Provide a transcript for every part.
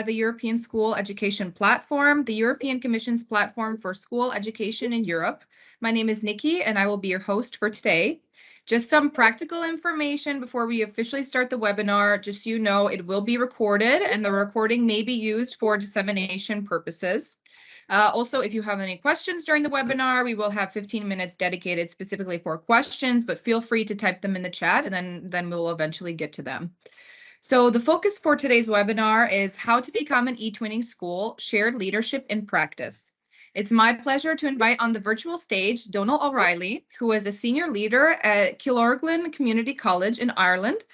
by the European School Education Platform, the European Commission's platform for school education in Europe. My name is Nikki and I will be your host for today. Just some practical information before we officially start the webinar. Just so you know, it will be recorded and the recording may be used for dissemination purposes. Uh, also, if you have any questions during the webinar, we will have 15 minutes dedicated specifically for questions, but feel free to type them in the chat and then, then we'll eventually get to them. So the focus for today's webinar is how to become an eTwinning school, shared leadership in practice. It's my pleasure to invite on the virtual stage Donal O'Reilly, who is a senior leader at Killorglin Community College in Ireland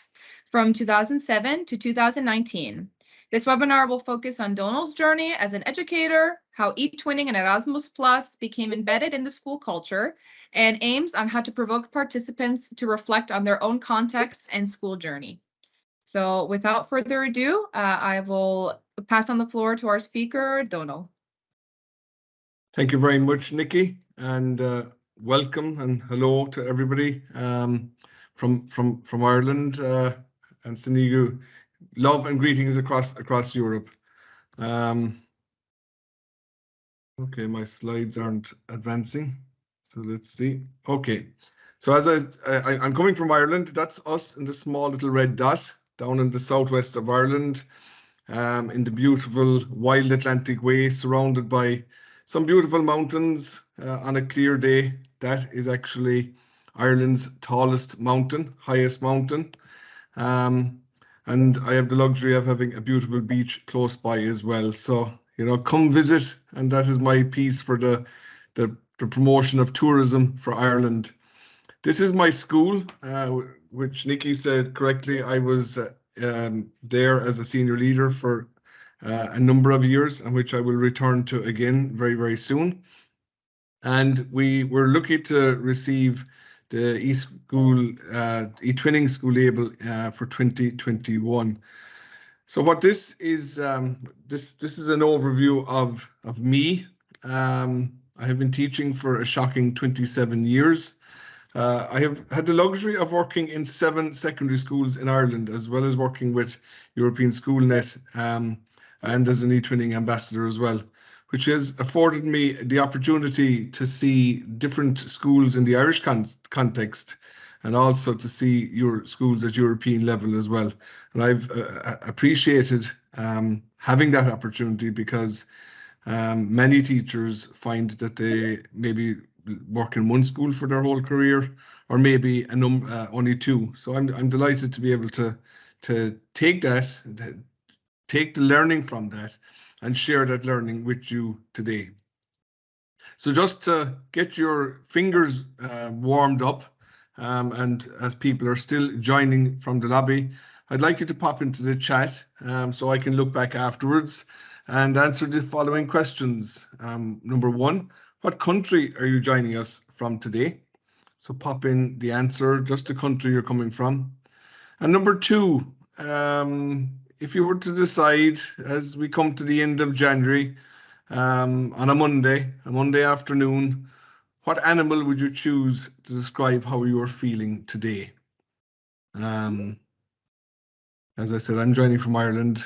from 2007 to 2019. This webinar will focus on Donal's journey as an educator, how eTwinning and Erasmus Plus became embedded in the school culture, and aims on how to provoke participants to reflect on their own context and school journey. So without further ado, uh, I will pass on the floor to our speaker, Donal. Thank you very much, Nikki, and uh, welcome and hello to everybody um, from from from Ireland uh, and sending you love and greetings across across Europe. Um, okay, my slides aren't advancing, so let's see. Okay, so as I, I I'm coming from Ireland, that's us in the small little red dot down in the southwest of Ireland, um, in the beautiful wild Atlantic way, surrounded by some beautiful mountains uh, on a clear day. That is actually Ireland's tallest mountain, highest mountain. Um, and I have the luxury of having a beautiful beach close by as well. So, you know, come visit, and that is my piece for the, the, the promotion of tourism for Ireland. This is my school. Uh, which Nikki said correctly, I was uh, um, there as a senior leader for uh, a number of years, and which I will return to again very, very soon. And we were lucky to receive the eSchool, uh, eTwinning school label uh, for 2021. So what this is, um, this this is an overview of of me. Um, I have been teaching for a shocking 27 years. Uh, I have had the luxury of working in seven secondary schools in Ireland, as well as working with European SchoolNet um, and as an eTwinning ambassador as well, which has afforded me the opportunity to see different schools in the Irish con context and also to see your schools at European level as well. And I've uh, appreciated um, having that opportunity because um, many teachers find that they maybe work in one school for their whole career, or maybe a num uh, only two. So I'm I'm delighted to be able to to take that, take the learning from that, and share that learning with you today. So just to get your fingers uh, warmed up, um, and as people are still joining from the lobby, I'd like you to pop into the chat um, so I can look back afterwards and answer the following questions. Um, number one, what country are you joining us from today? So pop in the answer, just the country you're coming from. And number two, um, if you were to decide as we come to the end of January um, on a Monday, a Monday afternoon, what animal would you choose to describe how you are feeling today? Um, as I said, I'm joining from Ireland.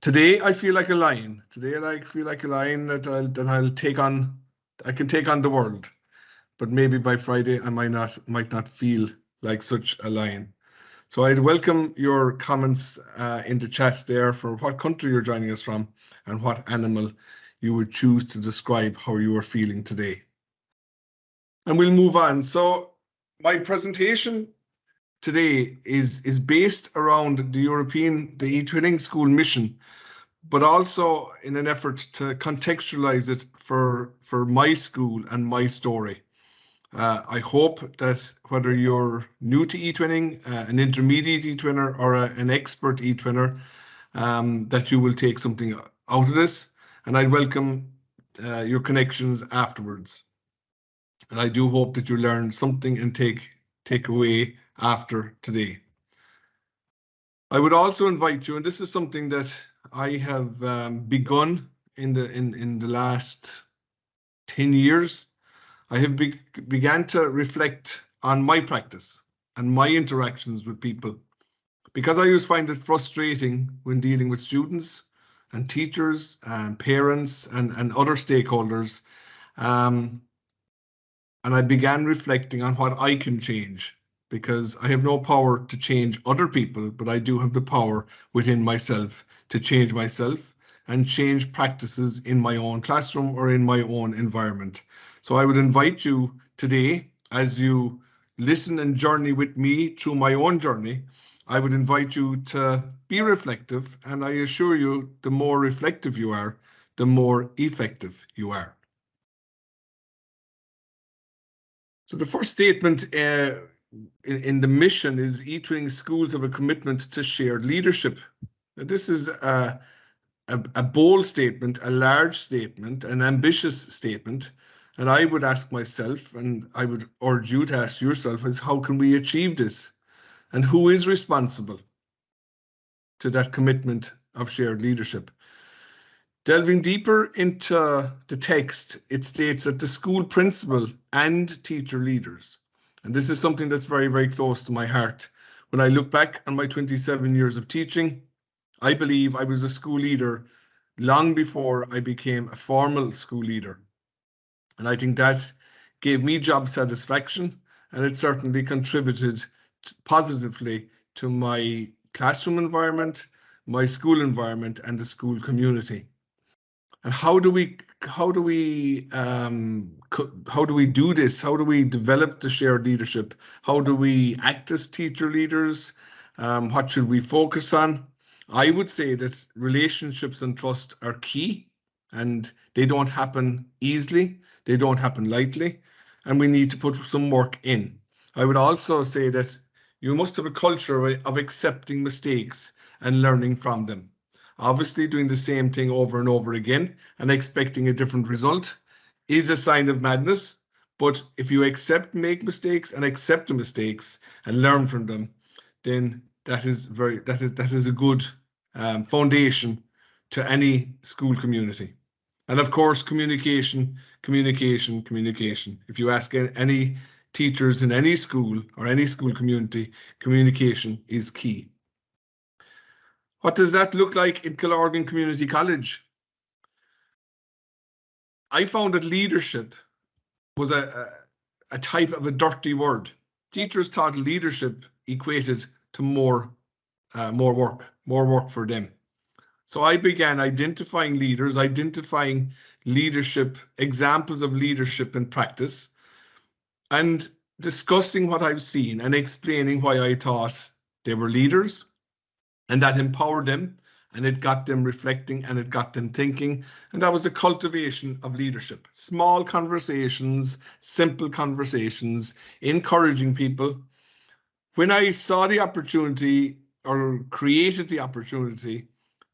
Today I feel like a lion. Today I like feel like a lion that I'll that I'll take on. I can take on the world, but maybe by Friday I might not might not feel like such a lion. So I'd welcome your comments uh, in the chat there for what country you're joining us from and what animal you would choose to describe how you are feeling today. And we'll move on. So my presentation today is is based around the European, the eTwinning School mission, but also in an effort to contextualize it for, for my school and my story. Uh, I hope that whether you're new to eTwinning, uh, an intermediate e-twinner, or a, an expert eTwinner, um, that you will take something out of this and I welcome uh, your connections afterwards. And I do hope that you learn something and take take away after today. I would also invite you, and this is something that I have um, begun in the in in the last 10 years. I have be began to reflect on my practice and my interactions with people because I always find it frustrating when dealing with students and teachers and parents and, and other stakeholders. Um, and I began reflecting on what I can change because I have no power to change other people, but I do have the power within myself to change myself and change practices in my own classroom or in my own environment. So I would invite you today, as you listen and journey with me through my own journey, I would invite you to be reflective. And I assure you, the more reflective you are, the more effective you are. So the first statement uh, in, in, the mission is e-twinning schools have a commitment to shared leadership. Now, this is a, a, a bold statement, a large statement, an ambitious statement. And I would ask myself, and I would urge you to ask yourself, is how can we achieve this? And who is responsible to that commitment of shared leadership? Delving deeper into the text, it states that the school principal and teacher leaders, and this is something that's very, very close to my heart. When I look back on my 27 years of teaching, I believe I was a school leader long before I became a formal school leader. And I think that gave me job satisfaction and it certainly contributed positively to my classroom environment, my school environment and the school community how do we how do we um, how do we do this? How do we develop the shared leadership? How do we act as teacher leaders? Um, what should we focus on? I would say that relationships and trust are key, and they don't happen easily. They don't happen lightly, and we need to put some work in. I would also say that you must have a culture of accepting mistakes and learning from them. Obviously, doing the same thing over and over again and expecting a different result is a sign of madness. But if you accept, make mistakes and accept the mistakes and learn from them, then that is very that is that is a good um, foundation to any school community. And of course, communication, communication, communication. If you ask any teachers in any school or any school community, communication is key. What does that look like in Killorglin Community College? I found that leadership was a, a, a type of a dirty word. Teachers thought leadership equated to more, uh, more work, more work for them. So I began identifying leaders, identifying leadership, examples of leadership in practice, and discussing what I've seen and explaining why I thought they were leaders, and that empowered them and it got them reflecting and it got them thinking. And that was the cultivation of leadership. Small conversations, simple conversations, encouraging people. When I saw the opportunity or created the opportunity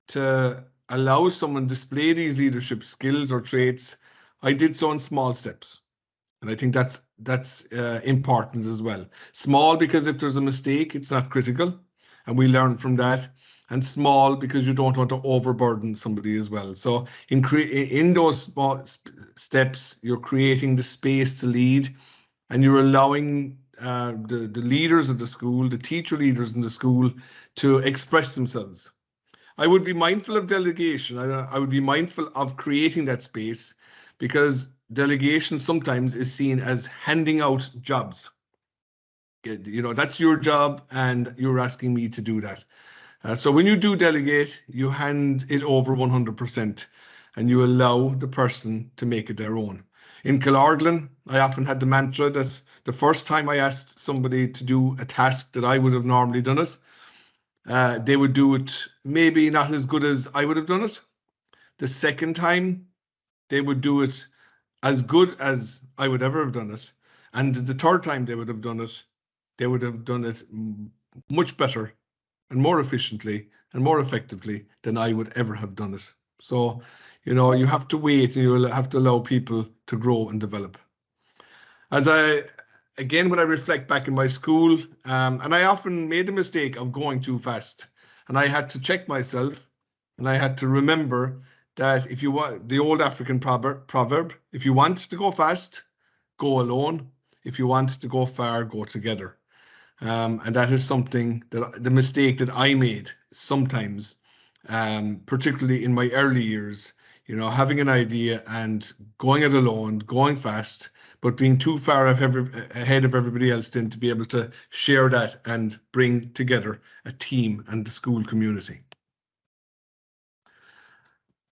to allow someone display these leadership skills or traits, I did so in small steps. And I think that's that's uh, important as well. Small because if there's a mistake, it's not critical and we learn from that and small because you don't want to overburden somebody as well. So in in those small steps, you're creating the space to lead and you're allowing uh, the, the leaders of the school, the teacher leaders in the school to express themselves. I would be mindful of delegation. I, I would be mindful of creating that space because delegation sometimes is seen as handing out jobs you know, that's your job and you're asking me to do that. Uh, so when you do delegate, you hand it over 100% and you allow the person to make it their own. In Killorglin, I often had the mantra that the first time I asked somebody to do a task that I would have normally done it, uh, they would do it maybe not as good as I would have done it. The second time, they would do it as good as I would ever have done it. And the third time they would have done it, they would have done it much better and more efficiently and more effectively than I would ever have done it. So, you know, you have to wait and you will have to allow people to grow and develop. As I, again, when I reflect back in my school, um, and I often made the mistake of going too fast and I had to check myself and I had to remember that if you want the old African proverb, proverb, if you want to go fast, go alone. If you want to go far, go together. Um, and that is something that the mistake that I made sometimes um, particularly in my early years, you know, having an idea and going it alone, going fast, but being too far every, ahead of everybody else then to be able to share that and bring together a team and the school community.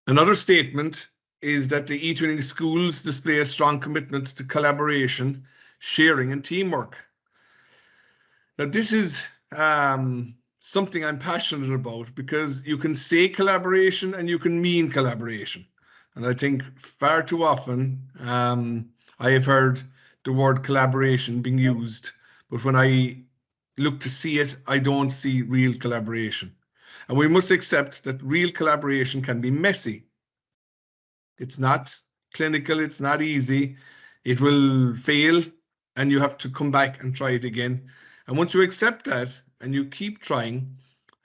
Another statement is that the eTwinning schools display a strong commitment to collaboration, sharing and teamwork. Now this is um, something I'm passionate about because you can say collaboration and you can mean collaboration. And I think far too often um, I have heard the word collaboration being used, but when I look to see it, I don't see real collaboration. And we must accept that real collaboration can be messy. It's not clinical, it's not easy. It will fail and you have to come back and try it again. And once you accept that and you keep trying,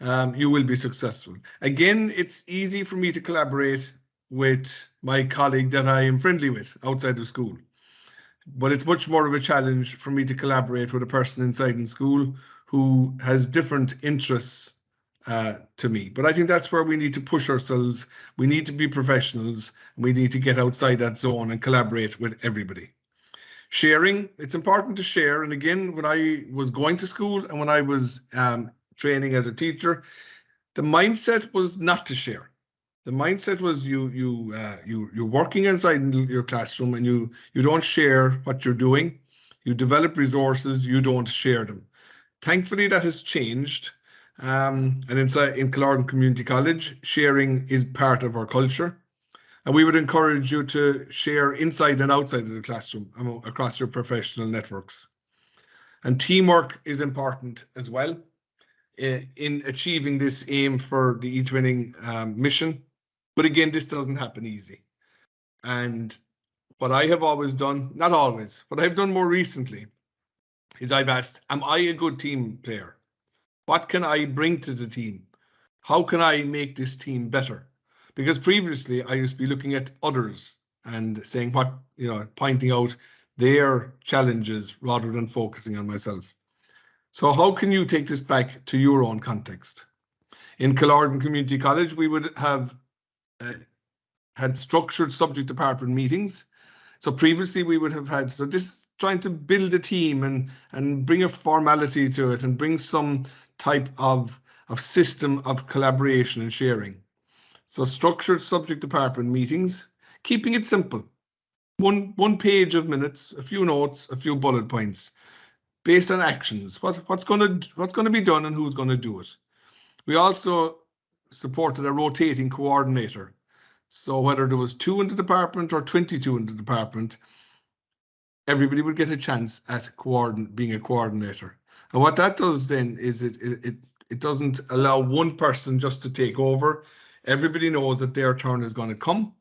um, you will be successful. Again, it's easy for me to collaborate with my colleague that I am friendly with outside of school. But it's much more of a challenge for me to collaborate with a person inside in school who has different interests uh, to me. But I think that's where we need to push ourselves. We need to be professionals. We need to get outside that zone and collaborate with everybody. Sharing, it's important to share. And again, when I was going to school and when I was um, training as a teacher, the mindset was not to share. The mindset was you you uh, you you're working inside your classroom and you you don't share what you're doing. You develop resources, you don't share them. Thankfully, that has changed um, and inside in Killorglin Community College, sharing is part of our culture. And we would encourage you to share inside and outside of the classroom across your professional networks. And teamwork is important as well eh, in achieving this aim for the eTwinning um, mission. But again, this doesn't happen easy. And what I have always done, not always, what I've done more recently is I've asked, am I a good team player? What can I bring to the team? How can I make this team better? Because previously I used to be looking at others and saying what, you know, pointing out their challenges rather than focusing on myself. So how can you take this back to your own context? In Killorglin Community College, we would have uh, had structured subject department meetings. So previously we would have had, so this trying to build a team and and bring a formality to it and bring some type of, of system of collaboration and sharing. So structured subject department meetings, keeping it simple. One, one page of minutes, a few notes, a few bullet points based on actions. What, what's going to what's going to be done and who's going to do it. We also supported a rotating coordinator. So whether there was two in the department or 22 in the department, everybody would get a chance at being a coordinator. And what that does then is it, it, it, it doesn't allow one person just to take over. Everybody knows that their turn is going to come.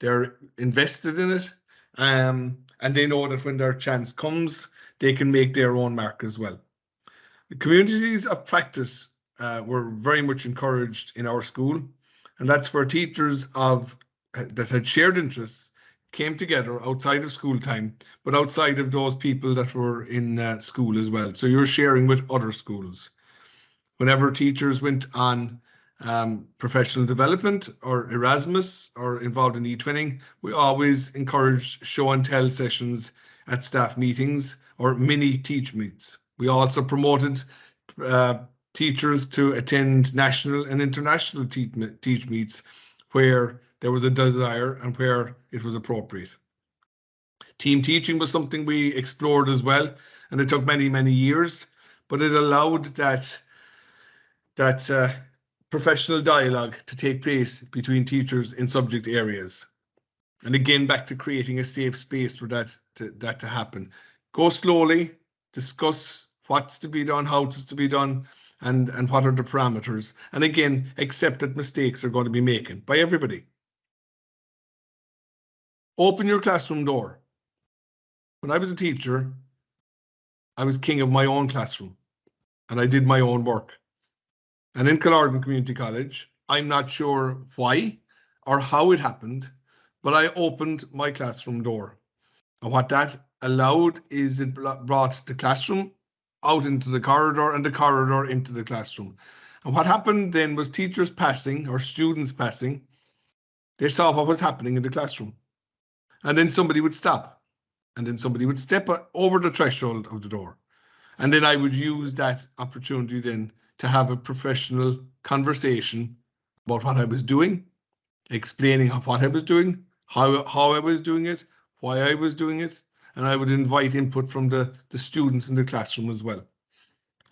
They're invested in it. Um, and they know that when their chance comes, they can make their own mark as well. The communities of practice uh, were very much encouraged in our school. And that's where teachers of that had shared interests came together outside of school time, but outside of those people that were in uh, school as well. So you're sharing with other schools. Whenever teachers went on um, professional development or Erasmus or involved in e-twinning, we always encourage show and tell sessions at staff meetings or mini teach meets. We also promoted uh, teachers to attend national and international te teach meets where there was a desire and where it was appropriate. Team teaching was something we explored as well, and it took many, many years, but it allowed that, that uh, professional dialogue to take place between teachers in subject areas. And again, back to creating a safe space for that to, that to happen. Go slowly, discuss what's to be done, how it's to be done, and, and what are the parameters. And again, accept that mistakes are going to be made by everybody. Open your classroom door. When I was a teacher, I was king of my own classroom and I did my own work. And in Killorglin Community College, I'm not sure why or how it happened, but I opened my classroom door. And what that allowed is it brought the classroom out into the corridor and the corridor into the classroom. And what happened then was teachers passing or students passing, they saw what was happening in the classroom. And then somebody would stop and then somebody would step over the threshold of the door. And then I would use that opportunity then to have a professional conversation about what I was doing, explaining what I was doing, how, how I was doing it, why I was doing it, and I would invite input from the, the students in the classroom as well.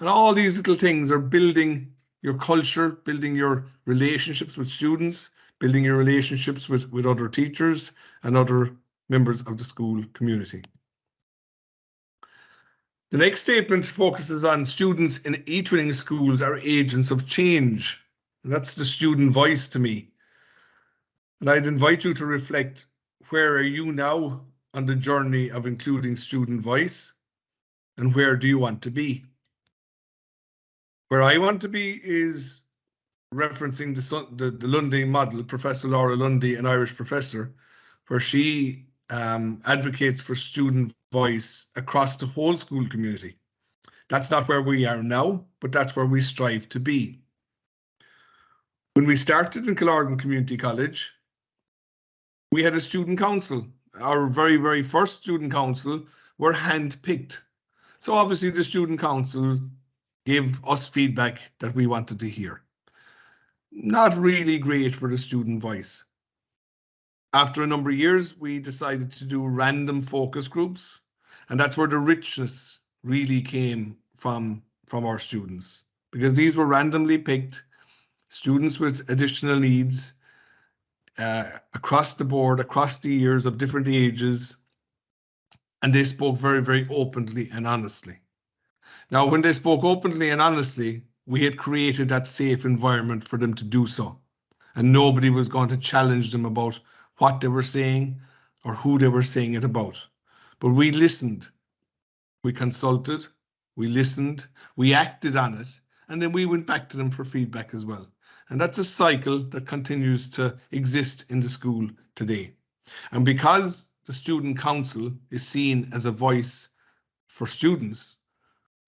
And all these little things are building your culture, building your relationships with students, building your relationships with, with other teachers and other members of the school community. The next statement focuses on students in e-twinning schools are agents of change. And that's the student voice to me. And I'd invite you to reflect, where are you now on the journey of including student voice? And where do you want to be? Where I want to be is referencing the, the, the Lundy model, Professor Laura Lundy, an Irish professor, where she um, advocates for student voice across the whole school community. That's not where we are now, but that's where we strive to be. When we started in Killorglin Community College, we had a student council. Our very, very first student council were hand-picked. So obviously the student council gave us feedback that we wanted to hear. Not really great for the student voice. After a number of years, we decided to do random focus groups, and that's where the richness really came from, from our students, because these were randomly picked students with additional needs uh, across the board, across the years of different ages, and they spoke very, very openly and honestly. Now, when they spoke openly and honestly, we had created that safe environment for them to do so, and nobody was going to challenge them about what they were saying or who they were saying it about. But we listened, we consulted, we listened, we acted on it, and then we went back to them for feedback as well. And that's a cycle that continues to exist in the school today. And because the student council is seen as a voice for students,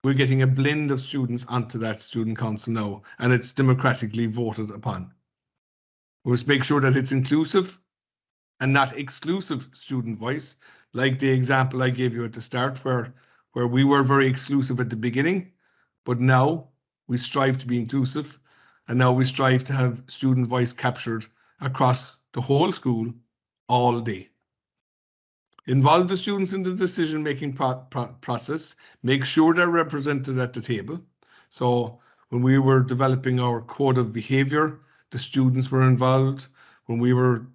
we're getting a blend of students onto that student council now, and it's democratically voted upon. We must make sure that it's inclusive and not exclusive student voice, like the example I gave you at the start, where, where we were very exclusive at the beginning, but now we strive to be inclusive, and now we strive to have student voice captured across the whole school all day. Involve the students in the decision-making pro pro process, make sure they're represented at the table. So when we were developing our code of behavior, the students were involved. When we were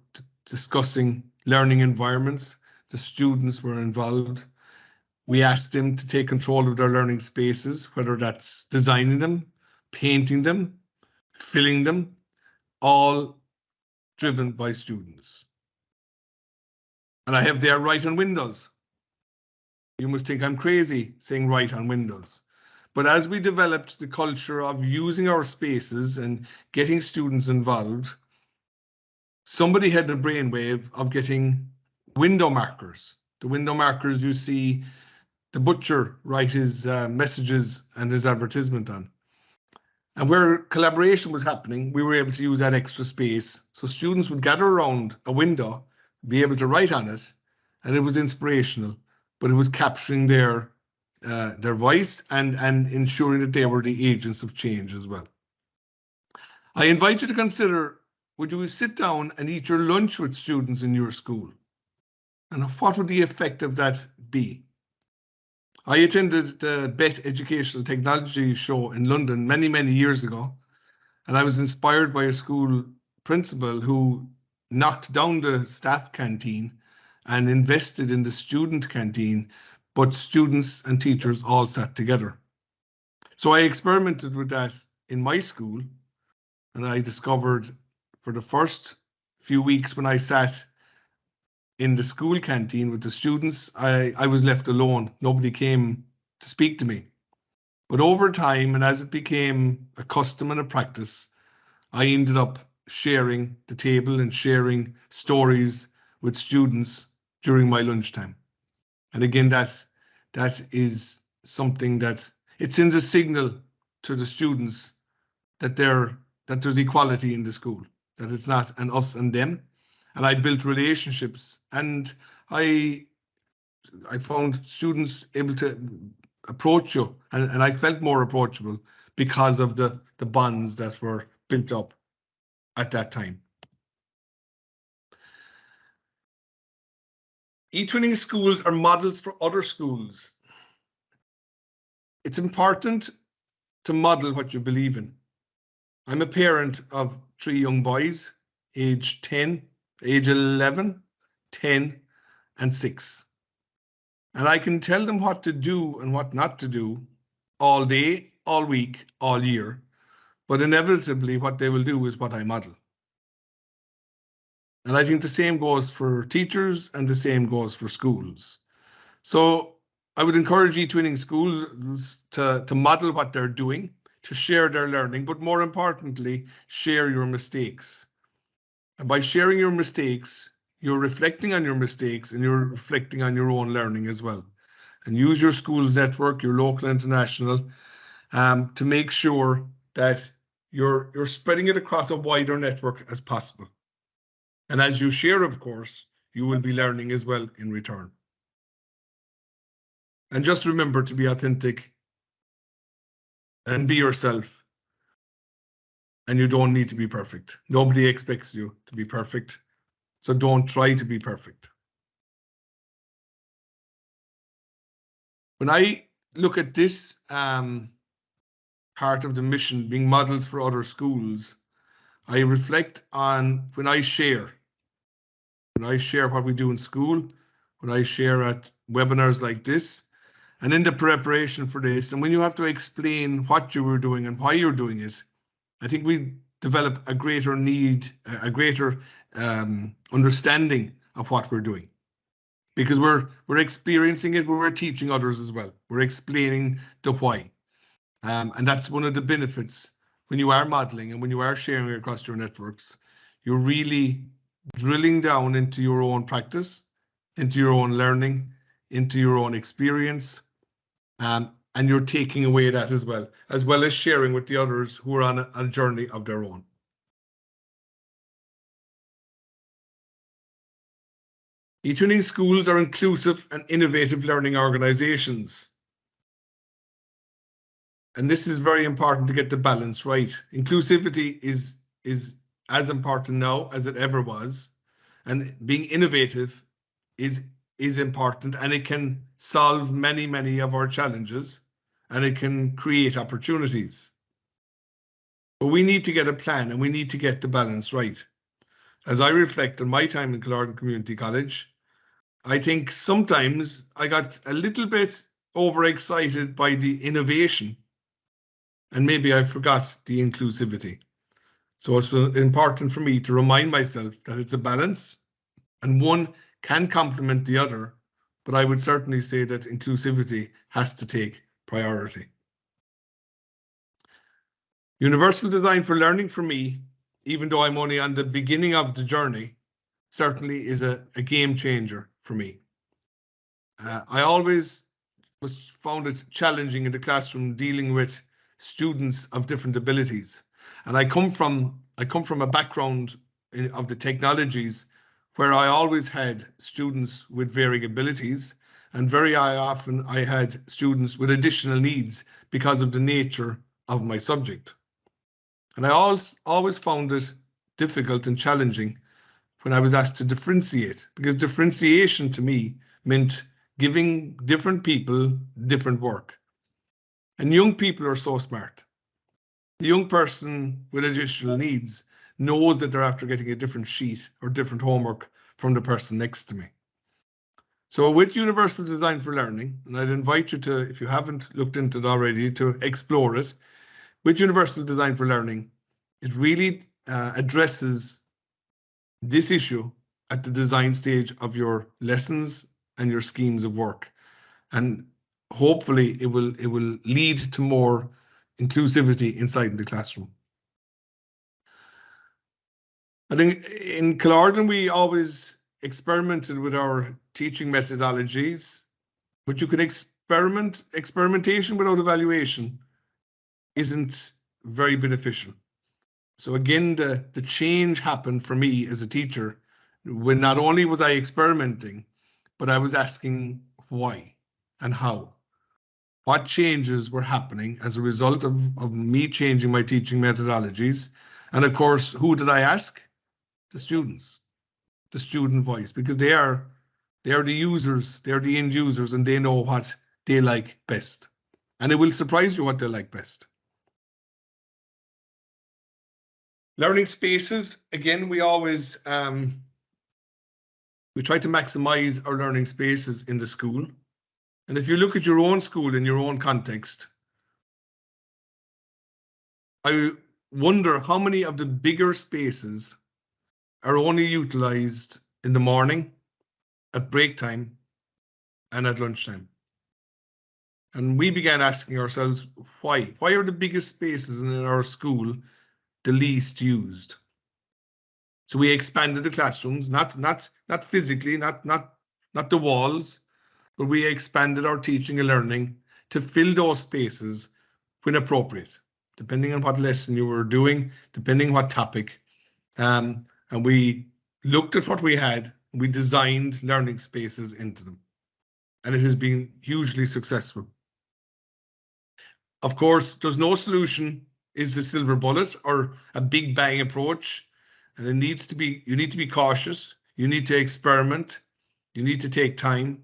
discussing learning environments. The students were involved. We asked them to take control of their learning spaces, whether that's designing them, painting them, filling them, all driven by students. And I have their write on windows. You must think I'm crazy saying write on windows. But as we developed the culture of using our spaces and getting students involved, somebody had the brainwave of getting window markers. The window markers you see the butcher write his uh, messages and his advertisement on. And where collaboration was happening, we were able to use that extra space. So students would gather around a window, be able to write on it, and it was inspirational, but it was capturing their uh, their voice and, and ensuring that they were the agents of change as well. I invite you to consider would you sit down and eat your lunch with students in your school? And what would the effect of that be? I attended the BETT Educational Technology Show in London many, many years ago, and I was inspired by a school principal who knocked down the staff canteen and invested in the student canteen, but students and teachers all sat together. So I experimented with that in my school, and I discovered for the first few weeks when I sat in the school canteen with the students, I, I was left alone. Nobody came to speak to me. But over time, and as it became a custom and a practice, I ended up sharing the table and sharing stories with students during my lunchtime. And again, that, that is something that it sends a signal to the students that they're that there's equality in the school, that it's not an us and them. And I built relationships and I I found students able to approach you and, and I felt more approachable because of the, the bonds that were built up at that time. E-twinning schools are models for other schools. It's important to model what you believe in. I'm a parent of three young boys, age 10, age 11, 10, and 6. And I can tell them what to do and what not to do all day, all week, all year. But inevitably, what they will do is what I model. And I think the same goes for teachers and the same goes for schools. So I would encourage e-twinning schools to, to model what they're doing, to share their learning, but more importantly, share your mistakes. And by sharing your mistakes, you're reflecting on your mistakes and you're reflecting on your own learning as well. And use your school's network, your local international, um, to make sure that you're you're spreading it across a wider network as possible. And as you share, of course, you will be learning as well in return. And just remember to be authentic and be yourself. And you don't need to be perfect. Nobody expects you to be perfect. So don't try to be perfect. When I look at this um, part of the mission being models for other schools, I reflect on when I share when I share what we do in school, when I share at webinars like this, and in the preparation for this, and when you have to explain what you were doing and why you're doing it, I think we develop a greater need, a greater um, understanding of what we're doing. Because we're we're experiencing it, we're teaching others as well. We're explaining the why. Um, and that's one of the benefits when you are modeling and when you are sharing across your networks, you're really drilling down into your own practice, into your own learning, into your own experience, um, and you're taking away that as well, as well as sharing with the others who are on a, a journey of their own. E-twinning schools are inclusive and innovative learning organizations. And this is very important to get the balance right. Inclusivity is, is as important now as it ever was. And being innovative is is important and it can solve many, many of our challenges and it can create opportunities. But we need to get a plan and we need to get the balance right. As I reflect on my time in Killorglin Community College, I think sometimes I got a little bit overexcited by the innovation and maybe I forgot the inclusivity. So it's important for me to remind myself that it's a balance and one can complement the other, but I would certainly say that inclusivity has to take priority. Universal design for learning for me, even though I'm only on the beginning of the journey, certainly is a, a game changer for me. Uh, I always was found it challenging in the classroom dealing with students of different abilities. And I come from I come from a background in, of the technologies where I always had students with varying abilities and very often I had students with additional needs because of the nature of my subject. And I always, always found it difficult and challenging when I was asked to differentiate because differentiation to me meant giving different people different work. And young people are so smart the young person with additional needs knows that they're after getting a different sheet or different homework from the person next to me. So with Universal Design for Learning, and I'd invite you to, if you haven't looked into it already, to explore it. With Universal Design for Learning, it really uh, addresses this issue at the design stage of your lessons and your schemes of work. And hopefully it will it will lead to more inclusivity inside the classroom. I think in Killorglin, we always experimented with our teaching methodologies, but you can experiment, experimentation without evaluation isn't very beneficial. So again, the, the change happened for me as a teacher when not only was I experimenting, but I was asking why and how. What changes were happening as a result of, of me changing my teaching methodologies? And of course, who did I ask? The students, the student voice, because they are they are the users, they're the end users, and they know what they like best. And it will surprise you what they like best. Learning spaces, again, we always um, we try to maximize our learning spaces in the school. And if you look at your own school in your own context, I wonder how many of the bigger spaces are only utilized in the morning, at break time, and at lunchtime. And we began asking ourselves why? Why are the biggest spaces in our school the least used? So we expanded the classrooms, not not not physically, not not not the walls, but we expanded our teaching and learning to fill those spaces when appropriate, depending on what lesson you were doing, depending what topic. Um, and we looked at what we had, we designed learning spaces into them. And it has been hugely successful. Of course, there's no solution is the silver bullet or a big bang approach. And it needs to be, you need to be cautious. You need to experiment. You need to take time.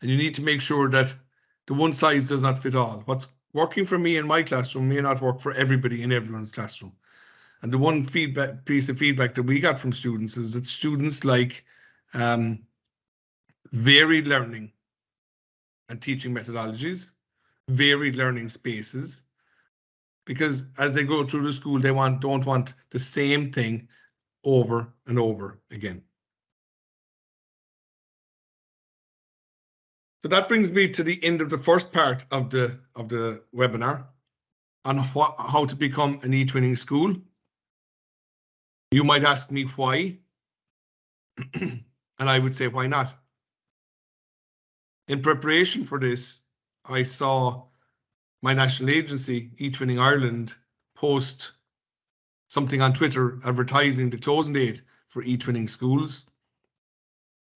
And you need to make sure that the one size does not fit all. What's working for me in my classroom may not work for everybody in everyone's classroom. And the one feedback piece of feedback that we got from students is that students like um, varied learning and teaching methodologies varied learning spaces because as they go through the school, they want don't want the same thing over and over again. So that brings me to the end of the first part of the of the webinar on how to become an e-twinning school. You might ask me why, and I would say why not. In preparation for this, I saw my national agency, eTwinning Ireland, post something on Twitter advertising the closing date for eTwinning schools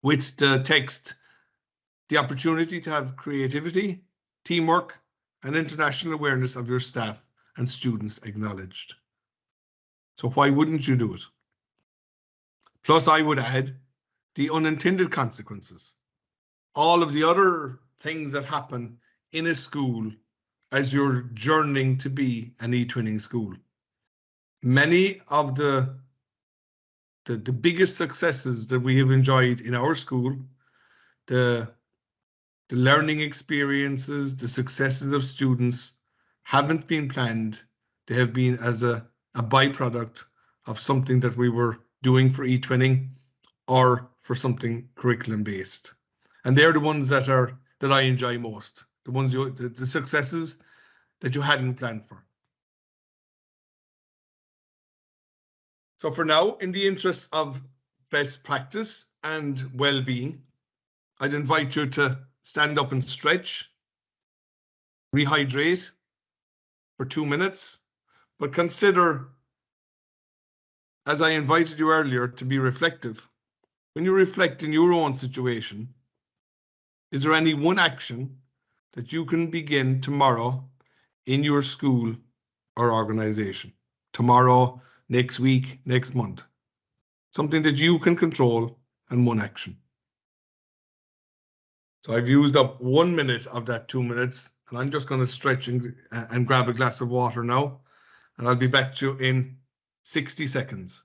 with the text, the opportunity to have creativity, teamwork, and international awareness of your staff and students acknowledged. So why wouldn't you do it? Plus, I would add the unintended consequences. All of the other things that happen in a school as you're journeying to be an e-twinning school. Many of the, the, the biggest successes that we have enjoyed in our school, the, the learning experiences, the successes of students haven't been planned. They have been as a, a byproduct of something that we were doing for eTwinning or for something curriculum based. And they're the ones that are that I enjoy most the ones you the, the successes that you hadn't planned for. So for now, in the interest of best practice and well-being, I'd invite you to stand up and stretch, rehydrate for two minutes, but consider, as I invited you earlier, to be reflective. When you reflect in your own situation, is there any one action that you can begin tomorrow in your school or organization. Tomorrow, next week, next month. Something that you can control and one action. So I've used up one minute of that two minutes and I'm just going to stretch and, and grab a glass of water now. And I'll be back to you in 60 seconds.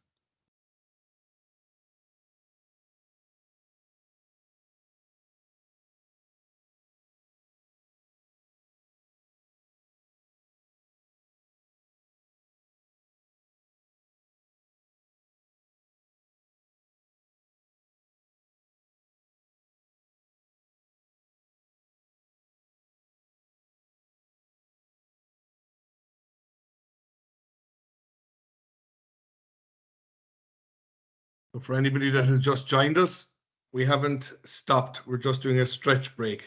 For anybody that has just joined us, we haven't stopped. We're just doing a stretch break.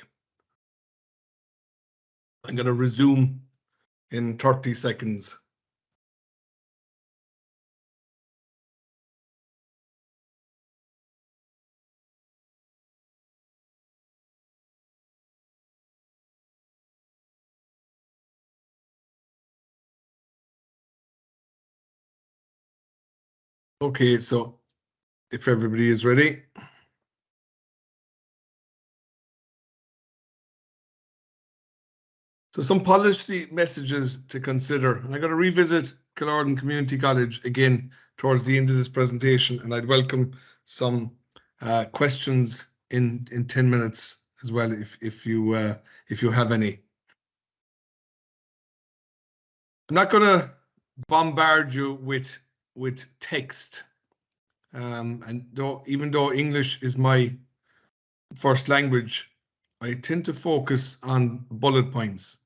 I'm going to resume in 30 seconds. Okay, so if everybody is ready. So some policy messages to consider, and I got to revisit Killorglin Community College again towards the end of this presentation, and I'd welcome some uh, questions in in 10 minutes as well if if you uh, if you have any. I'm not going to bombard you with with text, um, and though even though English is my first language, I tend to focus on bullet points.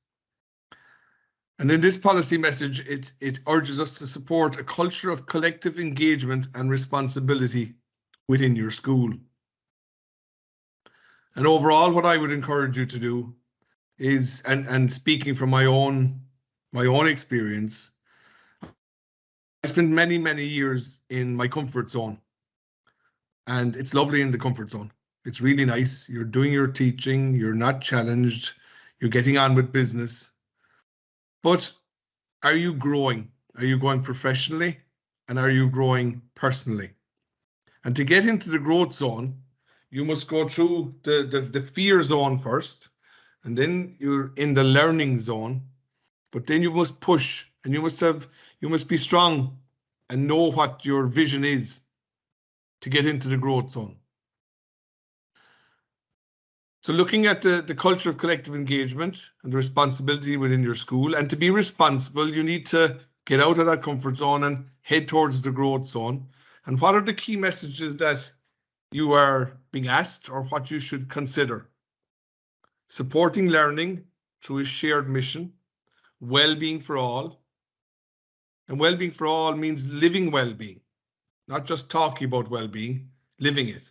And in this policy message, it, it urges us to support a culture of collective engagement and responsibility within your school. And overall, what I would encourage you to do is, and, and speaking from my own, my own experience, I spent many, many years in my comfort zone. And it's lovely in the comfort zone. It's really nice. You're doing your teaching, you're not challenged, you're getting on with business. But are you growing? Are you growing professionally? And are you growing personally? And to get into the growth zone, you must go through the, the, the fear zone first, and then you're in the learning zone. But then you must push and you must have you must be strong and know what your vision is to get into the growth zone. So looking at the, the culture of collective engagement and the responsibility within your school, and to be responsible, you need to get out of that comfort zone and head towards the growth zone. And what are the key messages that you are being asked or what you should consider? Supporting learning through a shared mission, well-being for all. And well-being for all means living well-being, not just talking about well-being, living it.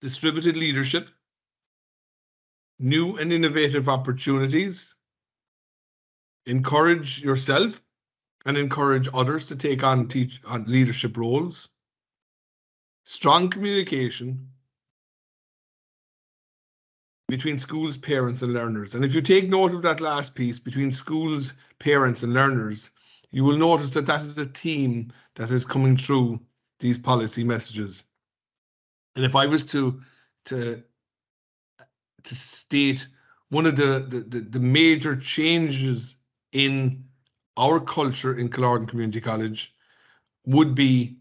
Distributed leadership, new and innovative opportunities, encourage yourself and encourage others to take on teach on leadership roles, strong communication between schools, parents and learners. And if you take note of that last piece between schools, parents and learners, you will notice that that is the theme that is coming through these policy messages. And if I was to to to state one of the the, the, major changes in our culture in Killorglin Community College would be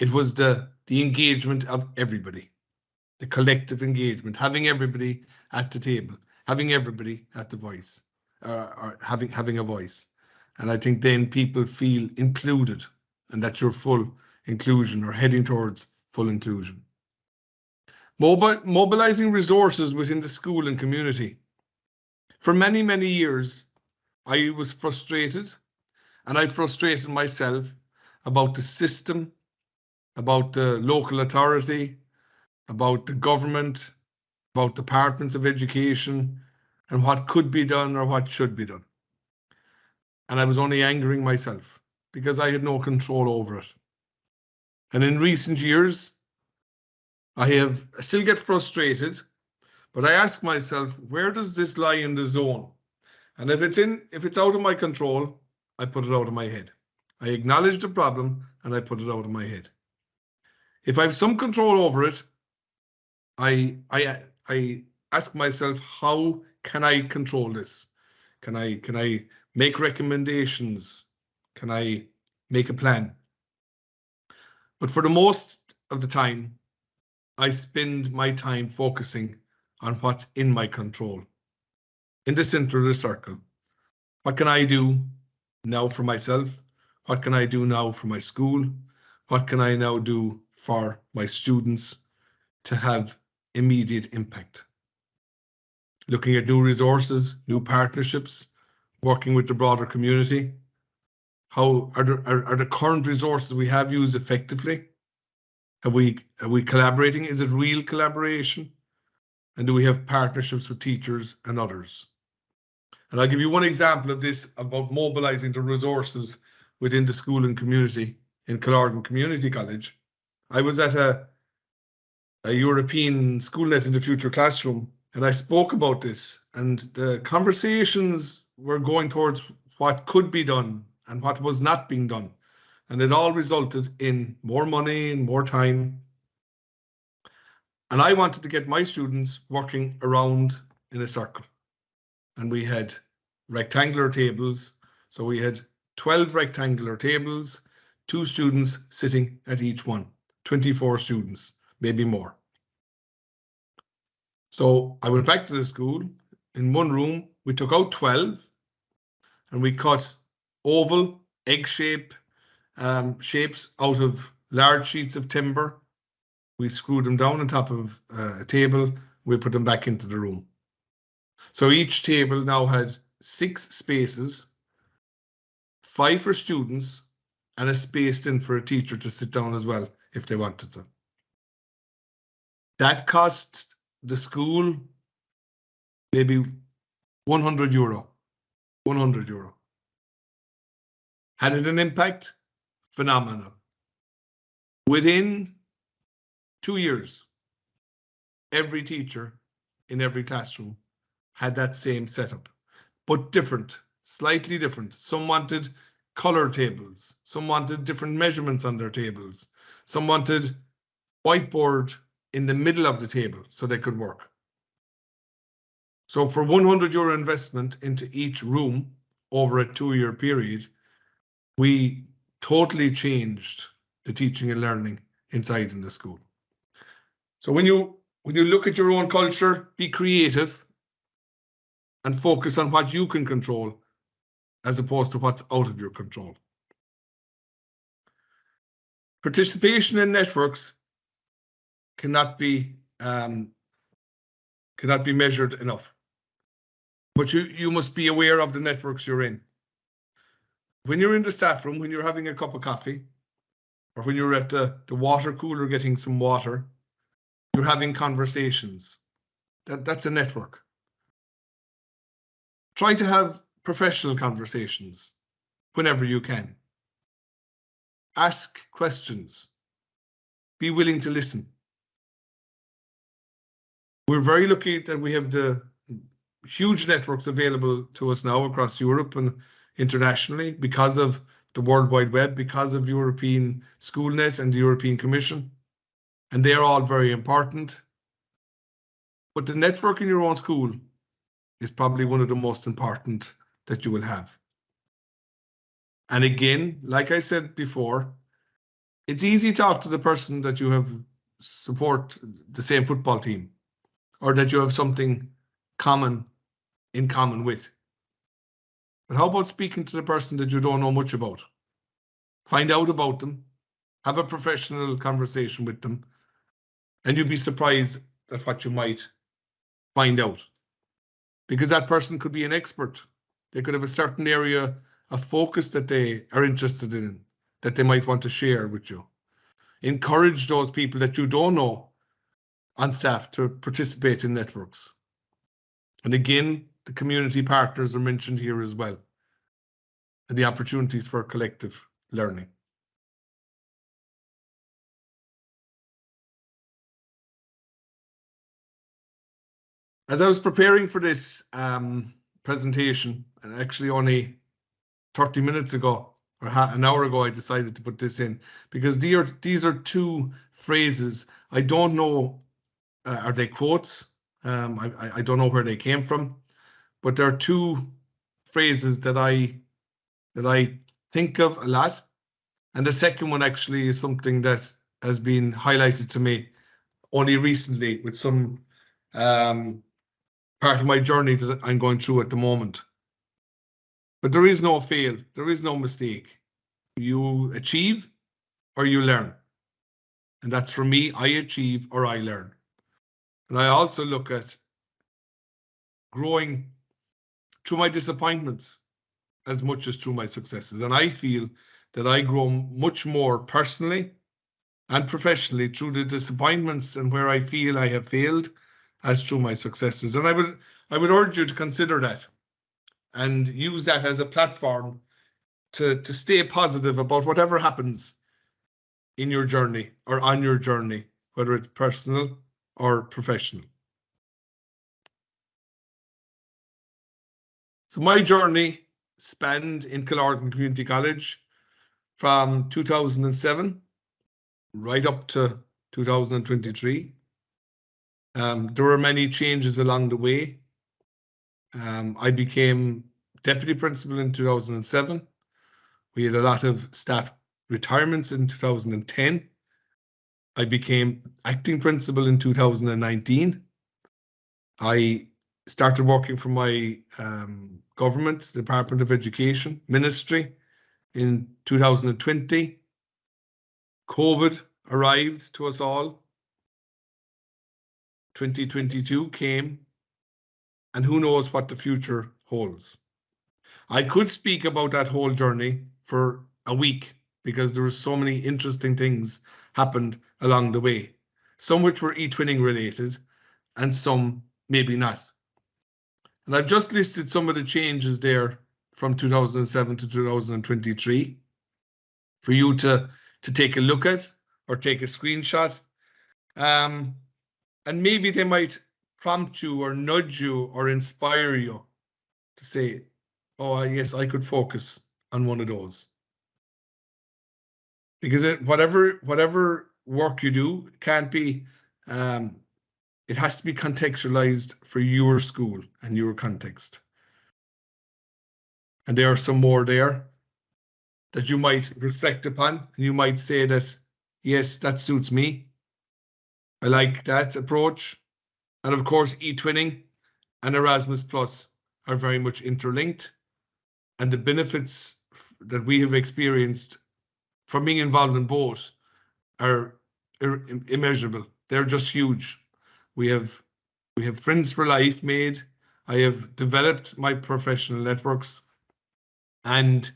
it was the the engagement of everybody, the collective engagement, having everybody at the table, having everybody at the voice, uh, or having having a voice, and I think then people feel included, and that's your full inclusion or heading towards full inclusion. Mobi mobilizing resources within the school and community. For many, many years, I was frustrated and I frustrated myself about the system, about the local authority, about the government, about departments of education, and what could be done or what should be done. And I was only angering myself because I had no control over it. And in recent years, I have I still get frustrated, but I ask myself, where does this lie in the zone? And if it's in, if it's out of my control, I put it out of my head. I acknowledge the problem and I put it out of my head. If I have some control over it, I I I ask myself, how can I control this? Can I can I make recommendations? Can I make a plan? But for the most of the time, I spend my time focusing on what's in my control. In the center of the circle, what can I do now for myself? What can I do now for my school? What can I now do for my students to have immediate impact? Looking at new resources, new partnerships, working with the broader community. How are the, are, are the current resources we have used effectively? Have we are we collaborating? Is it real collaboration? And do we have partnerships with teachers and others? And I'll give you one example of this about mobilizing the resources within the school and community in Killorglin Community College. I was at a, a European SchoolNet in the Future classroom and I spoke about this and the conversations were going towards what could be done and what was not being done. And it all resulted in more money and more time. And I wanted to get my students working around in a circle. And we had rectangular tables. So we had 12 rectangular tables, two students sitting at each one, 24 students, maybe more. So I went back to the school. In one room, we took out 12 and we cut oval, egg shape um, shapes out of large sheets of timber. We screwed them down on top of uh, a table. We put them back into the room. So each table now had six spaces, five for students, and a space in for a teacher to sit down as well if they wanted to. That cost the school maybe 100 euro. 100 euro. Had it an impact? Phenomenal. Within two years, every teacher in every classroom had that same setup, but different, slightly different. Some wanted color tables, some wanted different measurements on their tables, some wanted whiteboard in the middle of the table so they could work. So for 100 euro investment into each room over a two year period, we totally changed the teaching and learning inside in the school. So when you when you look at your own culture, be creative and focus on what you can control as opposed to what's out of your control. Participation in networks cannot be um, cannot be measured enough. But you, you must be aware of the networks you're in. When you're in the staff room, when you're having a cup of coffee, or when you're at the, the water cooler getting some water, you're having conversations. That, that's a network. Try to have professional conversations whenever you can. Ask questions. Be willing to listen. We're very lucky that we have the huge networks available to us now across Europe and internationally because of the World Wide Web, because of European SchoolNet and the European Commission. And they're all very important. But the network in your own school is probably one of the most important that you will have. And again, like I said before, it's easy to talk to the person that you have support the same football team or that you have something common in common with. But how about speaking to the person that you don't know much about? Find out about them, have a professional conversation with them, and you'd be surprised at what you might find out. Because that person could be an expert. They could have a certain area of focus that they are interested in, that they might want to share with you. Encourage those people that you don't know on staff to participate in networks. And again, the community partners are mentioned here as well. And the opportunities for collective learning. As I was preparing for this um, presentation, and actually only 30 minutes ago or an hour ago, I decided to put this in because these are, these are two phrases. I don't know, uh, are they quotes? Um, I, I don't know where they came from, but there are two phrases that I that I think of a lot. And the second one actually is something that has been highlighted to me only recently with some um, part of my journey that I'm going through at the moment. But there is no fail, there is no mistake. You achieve or you learn. And that's for me, I achieve or I learn. And I also look at growing through my disappointments as much as through my successes. And I feel that I grow much more personally and professionally through the disappointments and where I feel I have failed as through my successes. And I would I would urge you to consider that and use that as a platform to, to stay positive about whatever happens in your journey or on your journey, whether it's personal or professional. So my journey spanned in Killorglin Community College from 2007 right up to 2023. Um, there were many changes along the way. Um, I became deputy principal in 2007. We had a lot of staff retirements in 2010. I became acting principal in 2019. I started working for my um, government, Department of Education Ministry in 2020. COVID arrived to us all. 2022 came, and who knows what the future holds. I could speak about that whole journey for a week because there were so many interesting things happened along the way, some which were e-twinning related and some maybe not. And I've just listed some of the changes there from 2007 to 2023 for you to, to take a look at or take a screenshot. Um, and maybe they might prompt you or nudge you or inspire you to say, oh, I yes, I could focus on one of those. Because it, whatever whatever work you do can't be, um, it has to be contextualized for your school and your context. And there are some more there that you might reflect upon. And you might say that, yes, that suits me. I like that approach. And of course, e-twinning and Erasmus Plus are very much interlinked. And the benefits that we have experienced from being involved in both are immeasurable. They're just huge. We have we have friends for life made. I have developed my professional networks and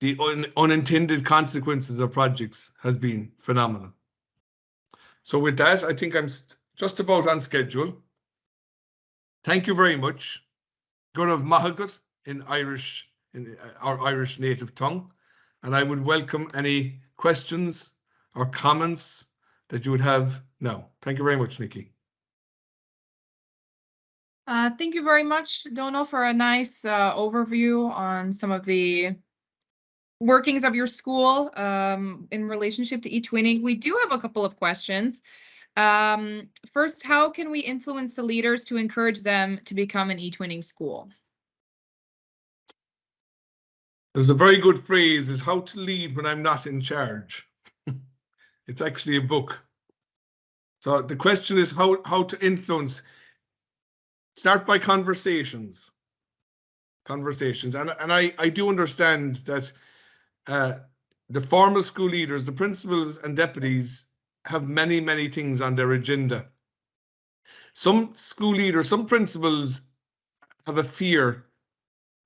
the un unintended consequences of projects has been phenomenal. So with that, I think I'm just about on schedule. Thank you very much. Gurav Mahagut in Irish, in uh, our Irish native tongue. And I would welcome any questions or comments that you would have now. Thank you very much, Nikki. Uh, thank you very much, Donal, for a nice uh, overview on some of the workings of your school um, in relationship to e-twinning. We do have a couple of questions. Um, first, how can we influence the leaders to encourage them to become an e-twinning school? There's a very good phrase is how to lead when I'm not in charge. it's actually a book. So the question is how, how to influence. Start by conversations. Conversations. And, and I, I do understand that uh, the formal school leaders, the principals and deputies have many, many things on their agenda. Some school leaders, some principals have a fear,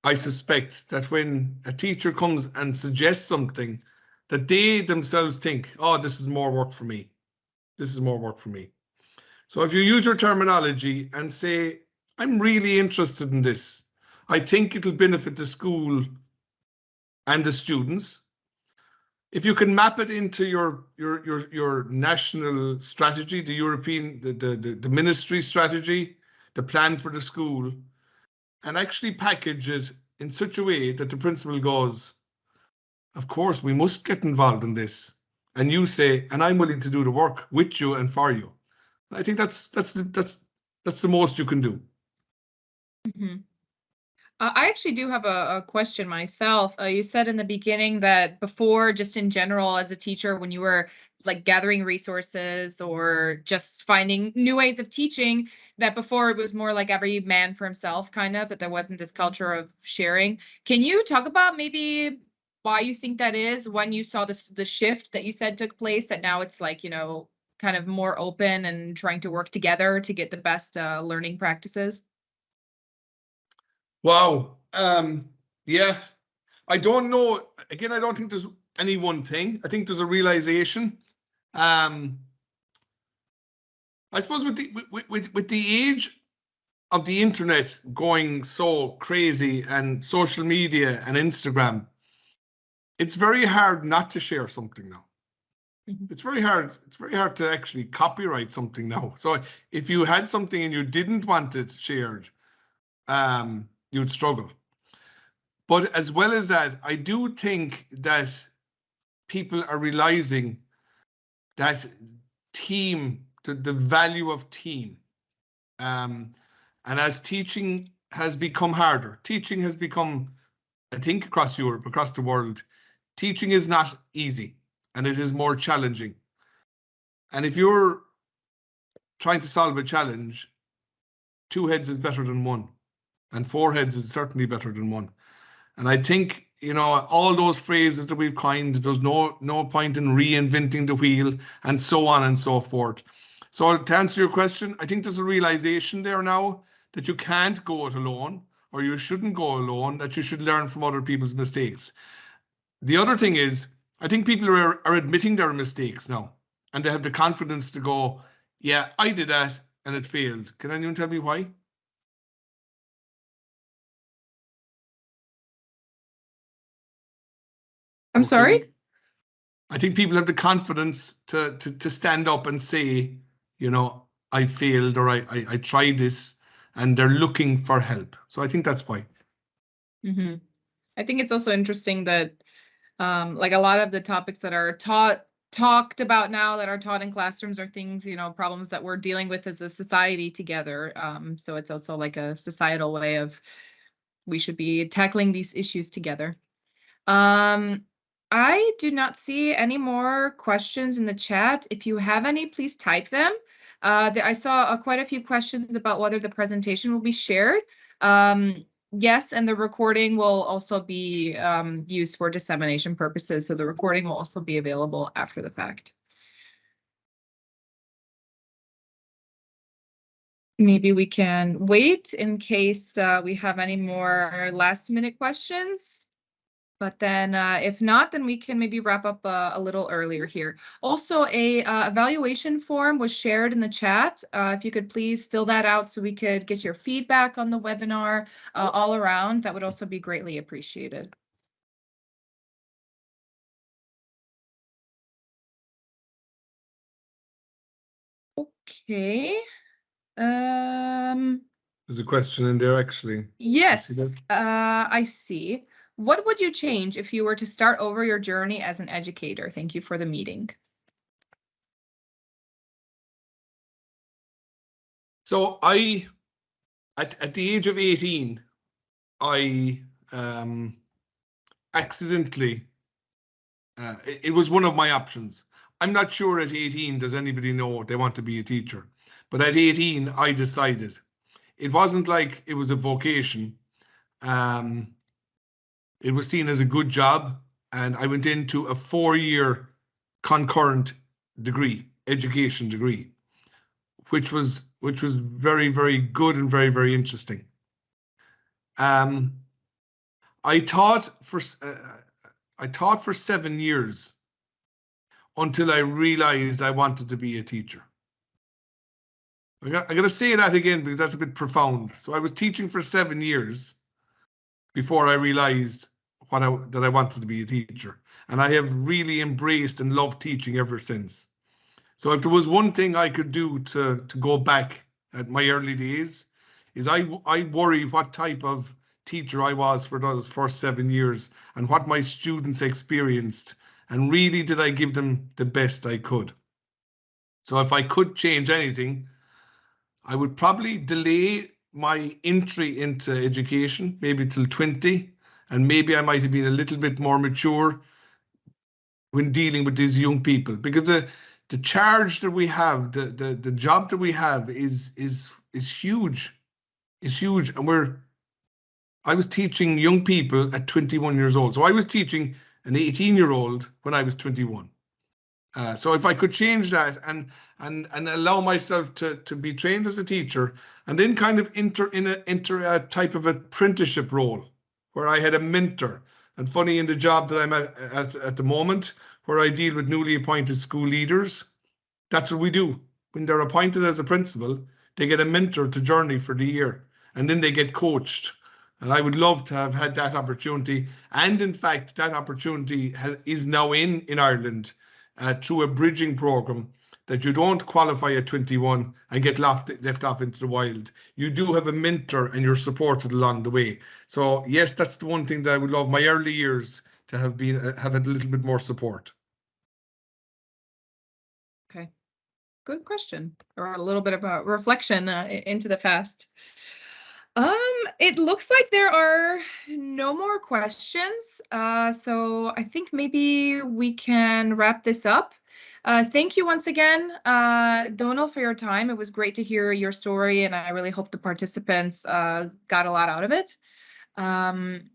I suspect, that when a teacher comes and suggests something, that they themselves think, oh, this is more work for me. This is more work for me. So if you use your terminology and say, I'm really interested in this, I think it'll benefit the school and the students. If you can map it into your your your your national strategy, the European the the the, the ministry strategy, the plan for the school, and actually package it in such a way that the principal goes, of course, we must get involved in this. And you say, and I'm willing to do the work with you and for you. I think that's that's the, that's that's the most you can do. Mm -hmm. Uh, I actually do have a, a question myself. Uh, you said in the beginning that before, just in general, as a teacher, when you were like gathering resources or just finding new ways of teaching, that before it was more like every man for himself, kind of, that there wasn't this culture of sharing. Can you talk about maybe why you think that is when you saw this the shift that you said took place that now it's like you know kind of more open and trying to work together to get the best uh, learning practices Wow. Um, yeah, I don't know. Again, I don't think there's any one thing. I think there's a realization. Um, I suppose with the with, with, with the age of the internet going so crazy and social media and Instagram, it's very hard not to share something now. Mhm. It's very hard. It's very hard to actually copyright something now. So if you had something and you didn't want it shared, um, you'd struggle. But as well as that, I do think that people are realizing that team, the, the value of team. Um, and as teaching has become harder, teaching has become, I think across Europe, across the world, teaching is not easy and it is more challenging. And if you're trying to solve a challenge, two heads is better than one, and four heads is certainly better than one. And I think you know all those phrases that we've coined. There's no no point in reinventing the wheel, and so on and so forth. So to answer your question, I think there's a realization there now that you can't go it alone, or you shouldn't go alone. That you should learn from other people's mistakes. The other thing is, I think people are are admitting their mistakes now, and they have the confidence to go, "Yeah, I did that, and it failed." Can anyone tell me why? I'm sorry? I think people have the confidence to to to stand up and say, you know, I failed or I I, I tried this, and they're looking for help. So I think that's why. hmm I think it's also interesting that, um, like a lot of the topics that are taught, talked about now that are taught in classrooms are things, you know, problems that we're dealing with as a society together. Um, so it's also like a societal way of we should be tackling these issues together. Um, I do not see any more questions in the chat. If you have any, please type them. Uh, the- I saw uh, quite a few questions about whether the presentation will be shared. Um, yes, and the recording will also be um, used for dissemination purposes. So the recording will also be available after the fact. Maybe we can wait in case uh, we have any more last minute questions. But then uh, if not, then we can maybe wrap up uh, a little earlier here. Also, a uh, evaluation form was shared in the chat. Uh, if you could please fill that out so we could get your feedback on the webinar uh, all around, that would also be greatly appreciated. Okay. Um, There's a question in there actually. yes, uh, I see. What would you change if you were to start over your journey as an educator? Thank you for the meeting. So I, at at the age of eighteen, I um, accidentally. Uh, it, it was one of my options. I'm not sure at 18 does anybody know they want to be a teacher, but at 18 I decided. It wasn't like it was a vocation. Um, it was seen as a good job, and I went into a four-year concurrent degree, education degree, which was which was very very good and very very interesting. Um, I taught for uh, I taught for seven years until I realized I wanted to be a teacher. I got, I to say that again because that's a bit profound. So I was teaching for seven years before I realized what I, that I wanted to be a teacher. And I have really embraced and loved teaching ever since. So if there was one thing I could do to, to go back at my early days, is I, I worry what type of teacher I was for those first seven years and what my students experienced. And really, did I give them the best I could? So if I could change anything, I would probably delay my entry into education, maybe till 20, and maybe I might have been a little bit more mature when dealing with these young people because the the charge that we have, the the, the job that we have is is is huge, is huge, and we're. I was teaching young people at 21 years old, so I was teaching an 18 year old when I was 21. Uh, so if I could change that and and and allow myself to to be trained as a teacher and then kind of enter in a enter a type of apprenticeship role where I had a mentor. And funny in the job that I'm at, at at the moment, where I deal with newly appointed school leaders, that's what we do. When they're appointed as a principal, they get a mentor to journey for the year, and then they get coached. And I would love to have had that opportunity. And in fact, that opportunity has, is now in in Ireland uh, through a bridging program that you don't qualify at 21 and get left, left off into the wild. You do have a mentor and you're supported along the way. So yes, that's the one thing that I would love my early years to have been uh, have had a little bit more support. Okay, good question, or a little bit of a reflection uh, into the past. Um, it looks like there are no more questions, uh, so I think maybe we can wrap this up. Uh, thank you once again, uh, Donal, for your time. It was great to hear your story, and I really hope the participants uh, got a lot out of it. Um,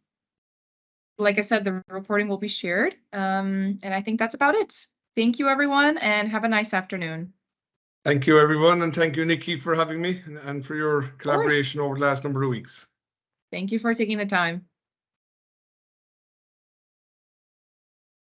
like I said, the reporting will be shared, um, and I think that's about it. Thank you, everyone, and have a nice afternoon. Thank you, everyone, and thank you, Nikki, for having me and, and for your collaboration over the last number of weeks. Thank you for taking the time.